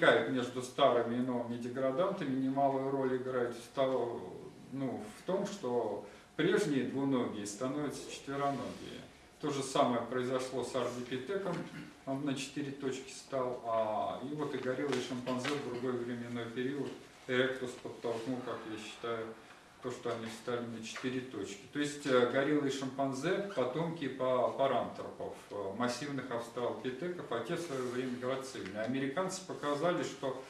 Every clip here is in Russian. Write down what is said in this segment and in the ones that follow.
возникает между старыми и новыми деградантами, немалую роль играет в, того, ну, в том, что прежние двуногие становятся четвероногие. То же самое произошло с ардипитеком, он на четыре точки стал, а, и вот и гориллы и шимпанзе в другой временной период Эректус подтолкнул, как я считаю, то, что они встали на четыре точки. То есть э, гориллы и шимпанзе – потомки парантропов, э, массивных австралопитеков, а те в свое время грацильные. Американцы показали, что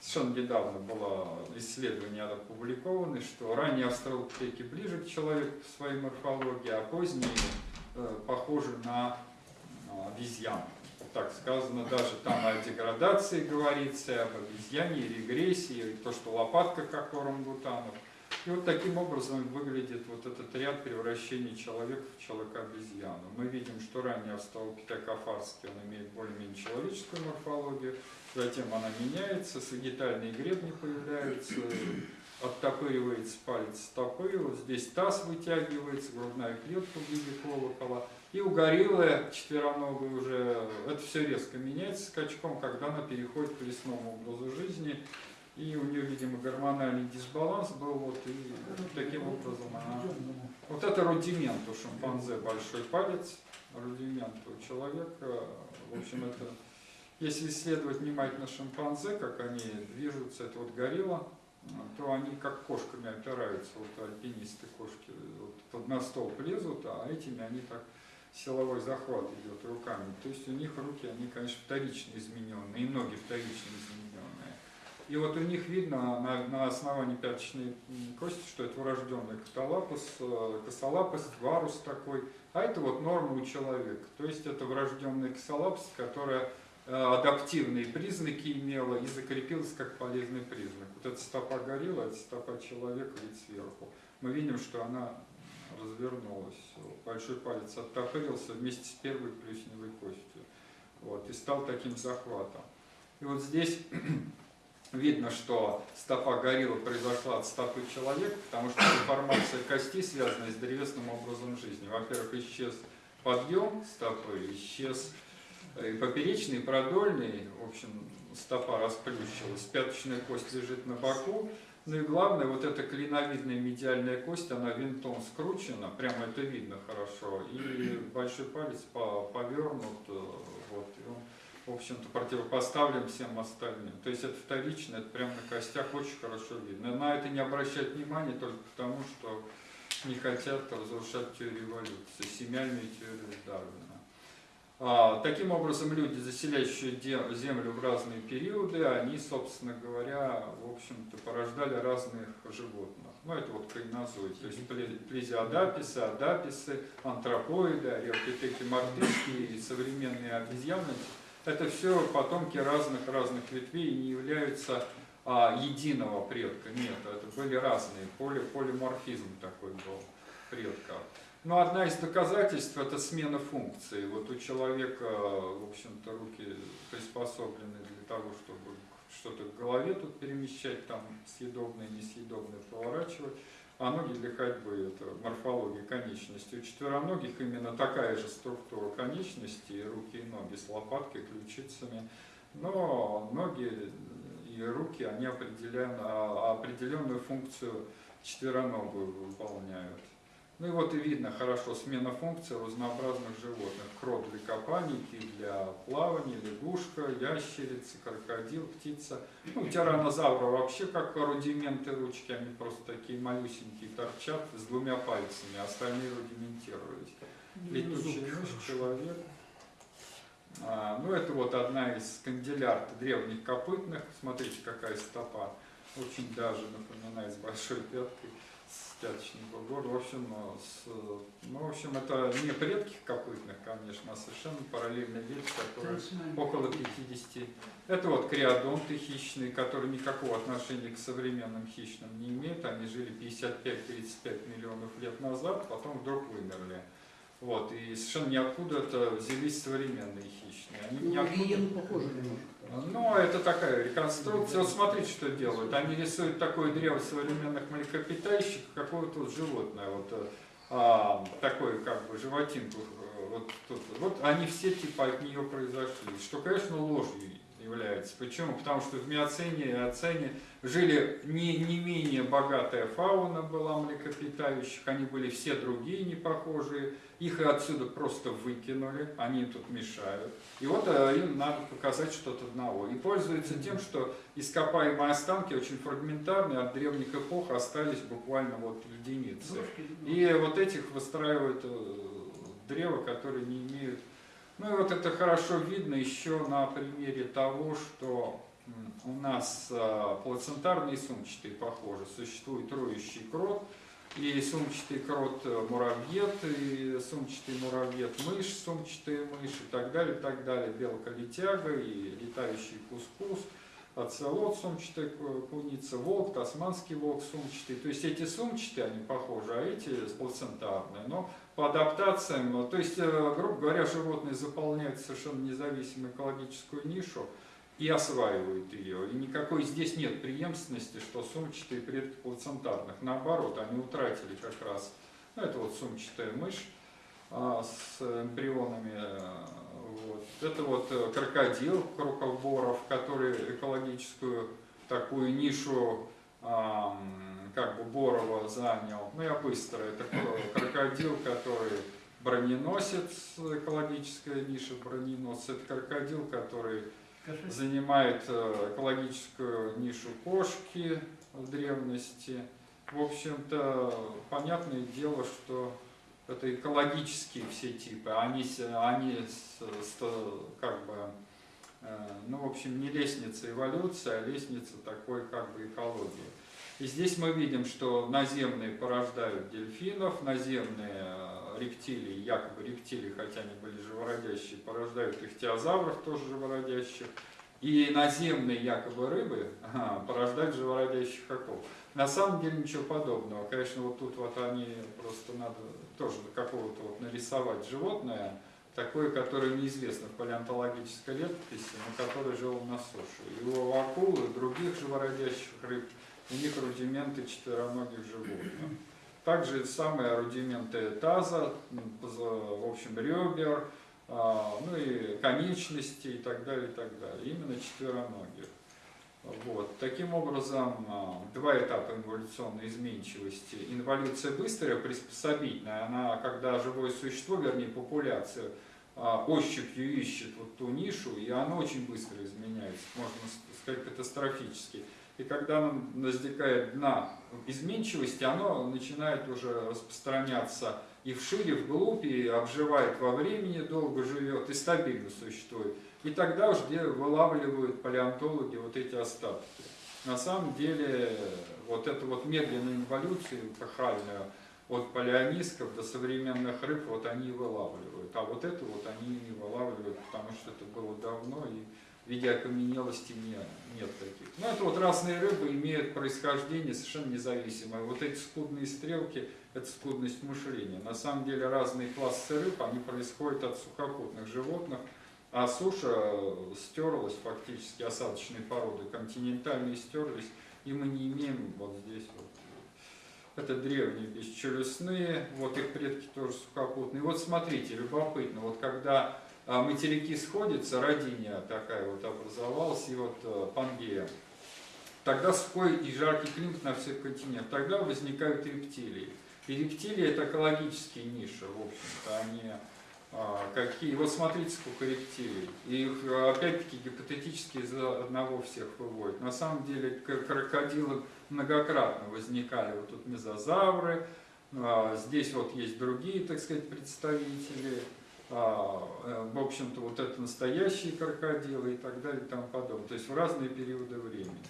совершенно недавно было исследование опубликовано, что ранние австралопитеки ближе к человеку в своей морфологии, а поздние э, похожи на обезьян. Так сказано, даже там о деградации говорится, об обезьяне, регрессии, то, что лопатка, как у орангутанов – и вот таким образом выглядит вот этот ряд превращений человека в человека-обезьяну. Мы видим, что ранее австралопитекофарский, он имеет более-менее человеческую морфологию, затем она меняется, сагитальные гребни появляются, оттопыривается палец стопы, вот здесь таз вытягивается, грудная клетка в виде колокола. И у гориллы четвероногой уже это все резко меняется скачком, когда она переходит к лесному образу жизни, и у нее, видимо, гормональный дисбаланс был, вот, и таким образом она... Вот это рудимент у шимпанзе, большой палец, рудимент у человека, в общем, это... Если исследовать внимательно шимпанзе, как они движутся, это вот горилла, то они как кошками опираются, вот альпинисты кошки, вот под на столб лезут, а этими они так силовой захват идет руками. То есть у них руки, они, конечно, вторично измененные, и ноги вторично измененные. И вот у них видно на, на основании пяточной кости, что это врожденный каталапус, э, косолапость, варус такой, а это вот норма у человека. То есть это врожденный косолапость, которая э, адаптивные признаки имела и закрепилась как полезный признак. Вот эта стопа горилла, это стопа человека вид сверху. Мы видим, что она развернулась. Большой палец оттопырился вместе с первой плюсневой костью. Вот, и стал таким захватом. И вот здесь видно, что стопа гориллы произошла от стопы человека, потому что деформация кости связана с древесным образом жизни. Во-первых, исчез подъем стопы, исчез и поперечный, и продольный, в общем, стопа расплющилась, пяточная кость лежит на боку, ну и главное, вот эта клиновидная медиальная кость, она винтом скручена, прямо это видно хорошо, и большой палец повернут, э, вот, и он в общем-то, противопоставлен всем остальным. То есть это вторично, это прямо на костях очень хорошо видно. На это не обращать внимания только потому, что не хотят разрушать теорию эволюции, семейную теорию Дарвина. А, таким образом, люди, заселяющие Землю в разные периоды, они, собственно говоря, в общем-то, порождали разных животных. Ну, это вот кайнозоид, то есть плезиодаписы, адаписы, антропоиды, ариопитеки мартышки и современные обезьяны, это все потомки разных-разных ветвей и не являются а, единого предка. Нет, это были разные, поли, полиморфизм такой был предка. Но одна из доказательств это смена функции. Вот у человека, в общем-то, руки приспособлены для того, чтобы что-то в голове тут перемещать, там съедобное, несъедобное поворачивать а ноги для ходьбы, это морфология конечности. У четвероногих именно такая же структура конечности, руки и ноги с лопаткой, ключицами, но ноги и руки, они определяют, а, определенную функцию четвероногую выполняют. Ну и вот и видно хорошо смена функций разнообразных животных. Крот для копаний, для плавания, лягушка, ящерица, крокодил, птица. Ну, тиранозавра вообще как рудименты ручки, они просто такие малюсенькие торчат с двумя пальцами, а остальные рудиментировались. Летучий мышь, человек. А, ну это вот одна из канделярд древних копытных. Смотрите, какая стопа. Очень даже напоминает с большой пяткой пяточного года. В общем, э, с, ну, в общем, это не предки копытных, конечно, а совершенно параллельные дети, которые около 50. Это вот криодонты хищные, которые никакого отношения к современным хищным не имеют. Они жили 55-35 миллионов лет назад, потом вдруг вымерли. Вот, и совершенно ниоткуда это взялись современные хищные. Они ну, ниоткуда... похожи немножко. Ну, это такая реконструкция. Вот смотрите, что делают. Они рисуют такое древо современных млекопитающих, какое-то вот животное, вот а, такое как бы животинку. Вот, тут, вот они все типа от нее произошли. Что, конечно, ложью является. Почему? Потому что в Миоцене и Оцене жили не, не менее богатая фауна была млекопитающих, они были все другие не похожие, их отсюда просто выкинули, они тут мешают. И вот э, им надо показать что-то одного. И пользуются тем, что ископаемые останки очень фрагментарные, от древних эпох остались буквально вот единицы. И вот этих выстраивают э, древа, которые не имеют... Ну и вот это хорошо видно еще на примере того, что у нас э, плацентарные сумчатые похожи. Существует роющий крот, и сумчатый крот э, муравьед, и сумчатый муравьед мышь, сумчатая мышь и так далее, и так далее. Белка-летяга и летающий кускус, оцелот, сумчатая куница, волк, тасманский волк сумчатый. То есть эти сумчатые, они похожи, а эти плацентарные. Но по адаптациям, то есть, э, грубо говоря, животные заполняют совершенно независимую экологическую нишу, и осваивают ее. И никакой здесь нет преемственности, что сумчатые предки плацентарных. Наоборот, они утратили как раз, ну, это вот сумчатая мышь а, с эмбрионами. А, вот. Это вот э, крокодил крокоборов, который экологическую такую нишу а, как бы Борова занял. Ну, я быстро. Это крокодил, который броненосец, экологическая ниша броненосец. Это крокодил, который занимает э, экологическую нишу кошки в древности. В общем-то, понятное дело, что это экологические все типы, они, они как бы, э, ну, в общем, не лестница эволюции, а лестница такой как бы экологии. И здесь мы видим, что наземные порождают дельфинов, наземные э, рептилии, якобы рептилии, хотя они были живородящие, порождают ихтиозавров, тоже живородящих. И наземные якобы рыбы порождают живородящих акул. На самом деле ничего подобного. Конечно, вот тут вот они просто надо тоже какого-то вот нарисовать животное, такое, которое неизвестно в палеонтологической летописи, но которое жило на суше. И у акул и других живородящих рыб у них рудименты четвероногих животных. Также самые рудименты таза, в общем, ребер, а, ну и конечности и так далее, и так далее. Именно четвероногих. Вот. Таким образом, а, два этапа эволюционной изменчивости. Инволюция быстрая, приспособительная, она, когда живое существо, вернее популяция, а, ощупью ищет вот ту нишу, и она очень быстро изменяется, можно сказать, катастрофически. И когда она достигает дна изменчивости, оно начинает уже распространяться и вширь, и вглубь, и обживает во времени, долго живет и стабильно существует. И тогда уж где вылавливают палеонтологи вот эти остатки. На самом деле, вот эту вот медленную эволюцию эпохальную, от палеонисков до современных рыб, вот они и вылавливают. А вот это вот они не вылавливают, потому что это было давно, и в виде окаменелости нет, нет таких. Но это вот разные рыбы имеют происхождение совершенно независимое. Вот эти скудные стрелки – это скудность мышления. На самом деле разные классы рыб, они происходят от сухопутных животных, а суша стерлась фактически, осадочные породы континентальные стерлись, и мы не имеем вот здесь вот это древние бесчелюстные, вот их предки тоже сухопутные. Вот смотрите, любопытно, вот когда а материки сходятся, родиня такая вот образовалась, и вот э, Пангея. Тогда сухой и жаркий климат на всех континентах. Тогда возникают рептилии. И рептилии это экологические ниши, в общем-то, они а, какие. Вот смотрите, сколько рептилий. И их опять-таки гипотетически из одного всех выводят. На самом деле крокодилы многократно возникали. Вот тут мезозавры, а, здесь вот есть другие, так сказать, представители. А, э, в общем-то, вот это настоящие крокодилы и так далее и тому подобное. То есть в разные периоды времени.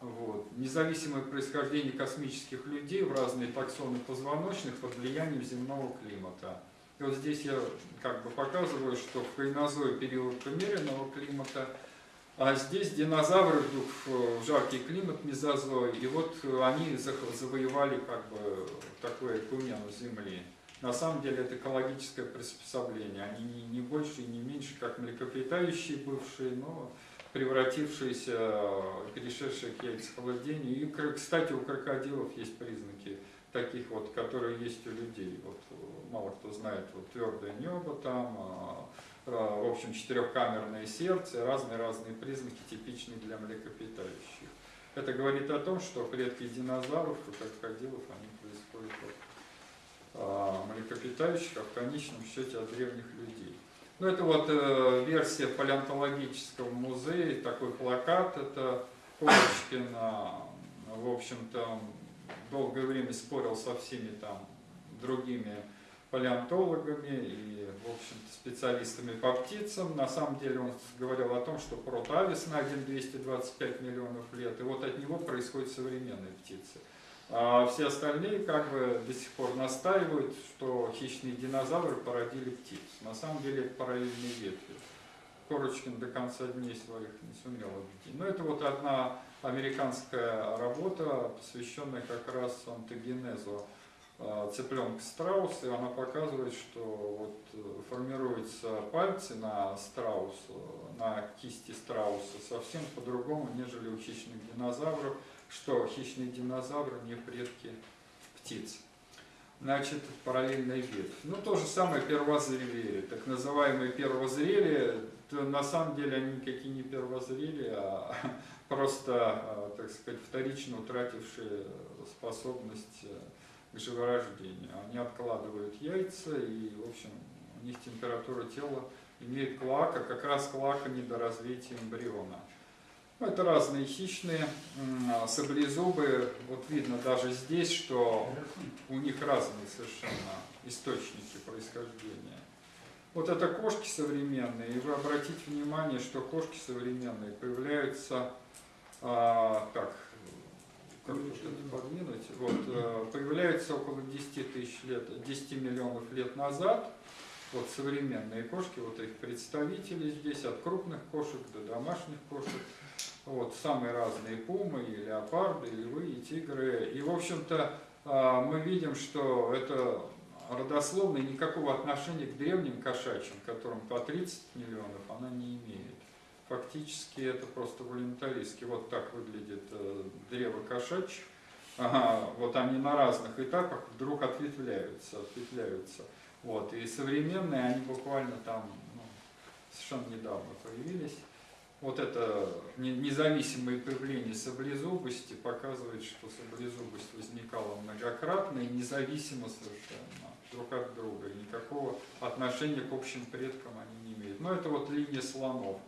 Вот. Независимое происхождение космических людей в разные таксоны позвоночных под влиянием земного климата. И вот здесь я как бы показываю, что в кайнозой период умеренного климата, а здесь динозавры вдруг в жаркий климат мезозой, и вот они завоевали как бы такое кумену Земли. На самом деле это экологическое приспособление. Они не, не больше и не меньше, как млекопитающие бывшие, но превратившиеся, перешедшие к яйцехолодению. И, кстати, у крокодилов есть признаки таких вот, которые есть у людей. Вот мало кто знает, вот твердое небо там, а, э, в общем, четырехкамерное сердце, разные-разные признаки, типичные для млекопитающих. Это говорит о том, что предки динозавров и крокодилов, они происходят от а, млекопитающих, а в конечном счете от древних людей. Ну, это вот э, версия палеонтологического музея, такой плакат, это Курочкин, в общем-то, долгое время спорил со всеми там другими палеонтологами и, в общем-то, специалистами по птицам. На самом деле он говорил о том, что протавис найден 225 миллионов лет, и вот от него происходят современные птицы. А все остальные как бы до сих пор настаивают, что хищные динозавры породили птиц. На самом деле это параллельные ветви. Корочкин до конца дней своих не сумел объяснить. Но это вот одна американская работа, посвященная как раз антогенезу а, цыпленка страуса, и она показывает, что вот э, формируются пальцы на страусу, на кисти страуса совсем по-другому, нежели у хищных динозавров, что хищные динозавры не предки птиц. Значит, параллельная ветвь. Ну, то же самое первозрели. Так называемые первозрели, то на самом деле они никакие не первозрели, а просто, а, так сказать, вторично утратившие способность э, к живорождению. Они откладывают яйца и, в общем, у них температура тела имеет клака, как раз клака недоразвития эмбриона. Ну, это разные хищные саблезубы. Вот видно даже здесь, что у них разные совершенно источники происхождения. Вот это кошки современные, и вы обратите внимание, что кошки современные появляются, а, так, как подвинуть, вот, э, появляются около 10 тысяч лет, 10 миллионов лет назад, вот современные кошки, вот их представители здесь, от крупных кошек до домашних кошек, вот, самые разные пумы, и леопарды, и львы, и тигры. И, в общем-то, а, мы видим, что это родословно никакого отношения к древним кошачьим, которым по 30 миллионов, она не имеет. Фактически это просто волюнтаристски. Вот так выглядит э, древо кошачьих. Ага, вот они на разных этапах вдруг ответвляются, ответвляются. Вот, и современные, они буквально там ну, совершенно недавно появились. Вот это независимое появление саблезубости показывает, что саблезубость возникала многократно и независимо совершенно друг от друга. И никакого отношения к общим предкам они не имеют. Но это вот линия слонов.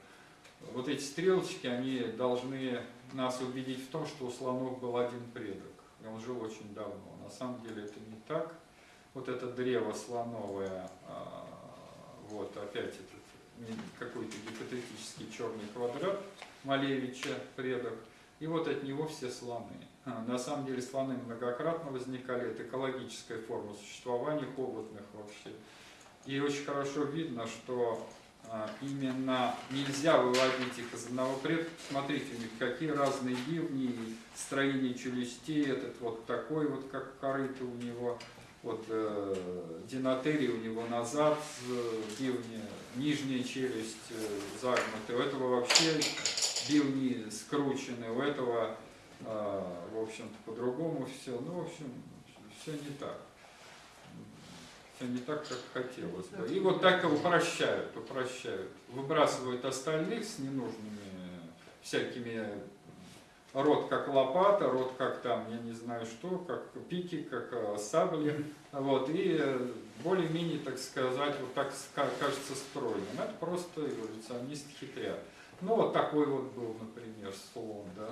Вот эти стрелочки, они должны нас убедить в том, что у слонов был один предок. И он жил очень давно. На самом деле это не так. Вот это древо слоновое, а, вот опять это какой-то гипотетический черный квадрат Малевича, предок, и вот от него все слоны. А, на самом деле слоны многократно возникали, это экологическая форма существования холодных вообще. И очень хорошо видно, что а, именно нельзя выводить их из одного предка. Смотрите, у них какие разные бивни, строение челюстей, этот вот такой вот, как корыто у него, вот э, динотерий у него назад, э, бивни, нижняя челюсть э, загнута, у этого вообще бивни скручены, у этого, э, в общем-то, по-другому все. Ну, в общем, все не так. Все не так, как хотелось бы. И вот так упрощают, упрощают. Выбрасывают остальных с ненужными всякими рот как лопата, рот как там, я не знаю что, как пики, как э, сабли, вот, и э, более-менее, так сказать, вот так кажется стройным. Это просто эволюционист хитрят. Ну, вот такой вот был, например, слон, да.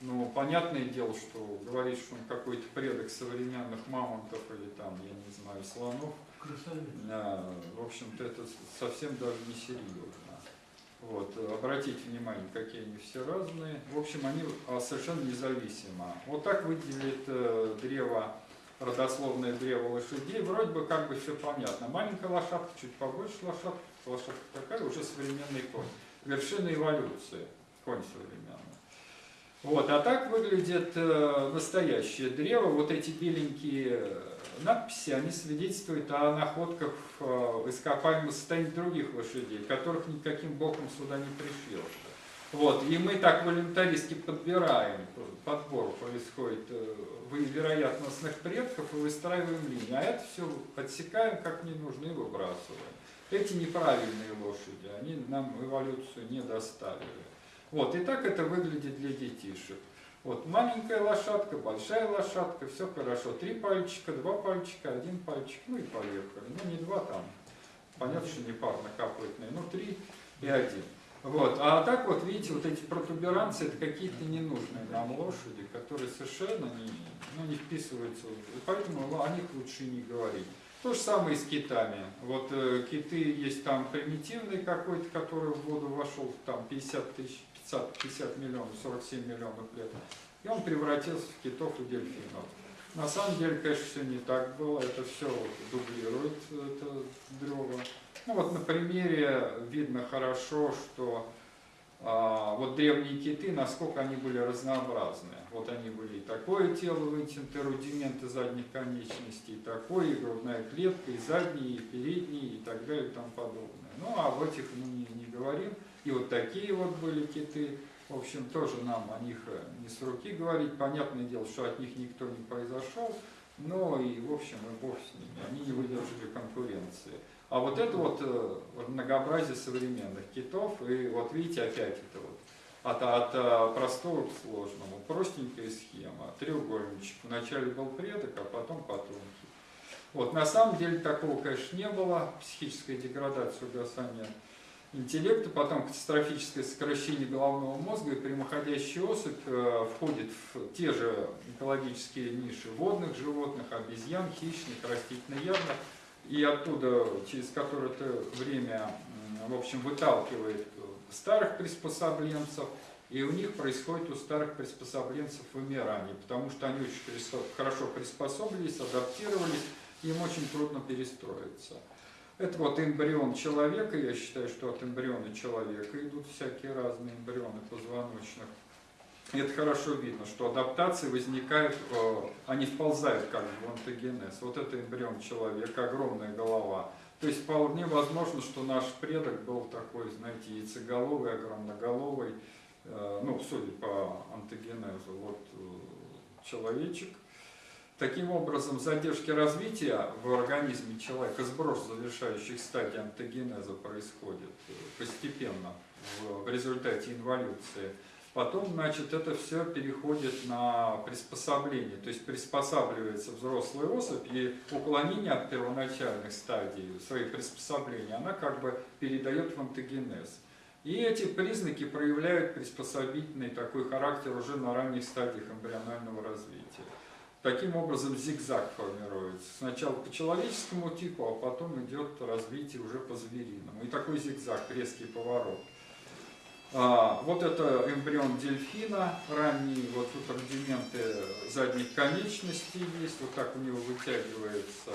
Ну, понятное дело, что говорить, что он какой-то предок современных мамонтов или там, я не знаю, слонов, Красавец. Да, в общем-то, это совсем даже не серьезно. Вот, обратите внимание, какие они все разные. В общем, они а, совершенно независимо. Вот так выделит э, древо, родословное древо лошадей. Вроде бы как бы все понятно. Маленькая лошадка, чуть побольше лошадка, лошадка такая, уже современный конь. Вершина эволюции, конь современный. Вот, а так выглядит э, настоящее древо. Вот эти беленькие надписи, они свидетельствуют о находках в э, ископаемом состоянии других лошадей, которых никаким боком сюда не пришьешь. Вот, и мы так волюнтаристски подбираем, подбор происходит э, вероятностных предков и выстраиваем линии, а это все отсекаем как не нужно и выбрасываем. Эти неправильные лошади, они нам эволюцию не доставили. Вот, и так это выглядит для детишек. Вот маленькая лошадка, большая лошадка, все хорошо. Три пальчика, два пальчика, один пальчик, ну и поехали. Ну не два там, понятно, что не парнокопытные, ну три и один. Вот. А так вот, видите, вот эти протуберанцы, это какие-то ненужные нам лошади, которые совершенно не, ну, не вписываются. И поэтому о них лучше не говорить. То же самое и с китами. Вот э, киты есть там примитивный какой-то, который в воду вошел там 50 тысяч, 50, 50 миллионов, 47 миллионов лет. И он превратился в китов и дельфинов. На самом деле, конечно, все не так было. Это все дублирует это древо. Ну вот на примере видно хорошо, что а, вот древние киты, насколько они были разнообразны. Вот они были и такое тело вытянуто, рудименты задних конечностей, и такое, и грудная клетка, и задние, и передние, и так далее, и тому подобное. Ну, а в этих мы не, не говорим. И вот такие вот были киты. В общем, тоже нам о них не с руки говорить. Понятное дело, что от них никто не произошел. Но и, в общем, и бог с ними. Они не выдержали конкуренции. А вот это вот, э, многообразие современных китов, и вот видите опять это вот от, от э, простого к сложному, простенькая схема, треугольничек. Вначале был предок, а потом потомки. Вот, на самом деле такого, конечно, не было, психическая деградация, угасание интеллекта, потом катастрофическое сокращение головного мозга, и прямоходящая особь э, входит в те же экологические ниши водных животных, обезьян, хищных, растительноядных, и оттуда, через какое-то время, в общем, выталкивает старых приспособленцев, и у них происходит у старых приспособленцев вымирание, потому что они очень хорошо приспособились, адаптировались, им очень трудно перестроиться. Это вот эмбрион человека, я считаю, что от эмбриона человека идут всякие разные эмбрионы позвоночных. И это хорошо видно, что адаптации возникают, э, они вползают как бы в антогенез. Вот это эмбрион человека, огромная голова. То есть вполне возможно, что наш предок был такой, знаете, яйцеголовый, огромноголовый, э, ну, судя по антогенезу, вот э, человечек. Таким образом, задержки развития в организме человека, сброс завершающих стадий антогенеза происходит постепенно в результате инволюции. Потом, значит, это все переходит на приспособление, то есть приспосабливается взрослая особь, и уклонение от первоначальных стадий своих приспособлений, она как бы передает в антогенез. И эти признаки проявляют приспособительный такой характер уже на ранних стадиях эмбрионального развития. Таким образом зигзаг формируется. Сначала по человеческому типу, а потом идет развитие уже по звериному. И такой зигзаг, резкий поворот. А, вот это эмбрион дельфина, ранние, вот тут рудименты задних конечностей есть, вот так у него вытягивается.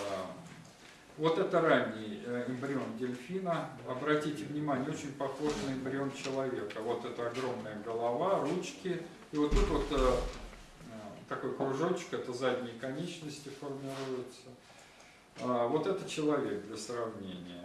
Вот это ранний э, эмбрион дельфина, обратите внимание, очень похож на эмбрион человека. Вот это огромная голова, ручки, и вот тут вот э, такой кружочек, это задние конечности формируются. А, вот это человек для сравнения.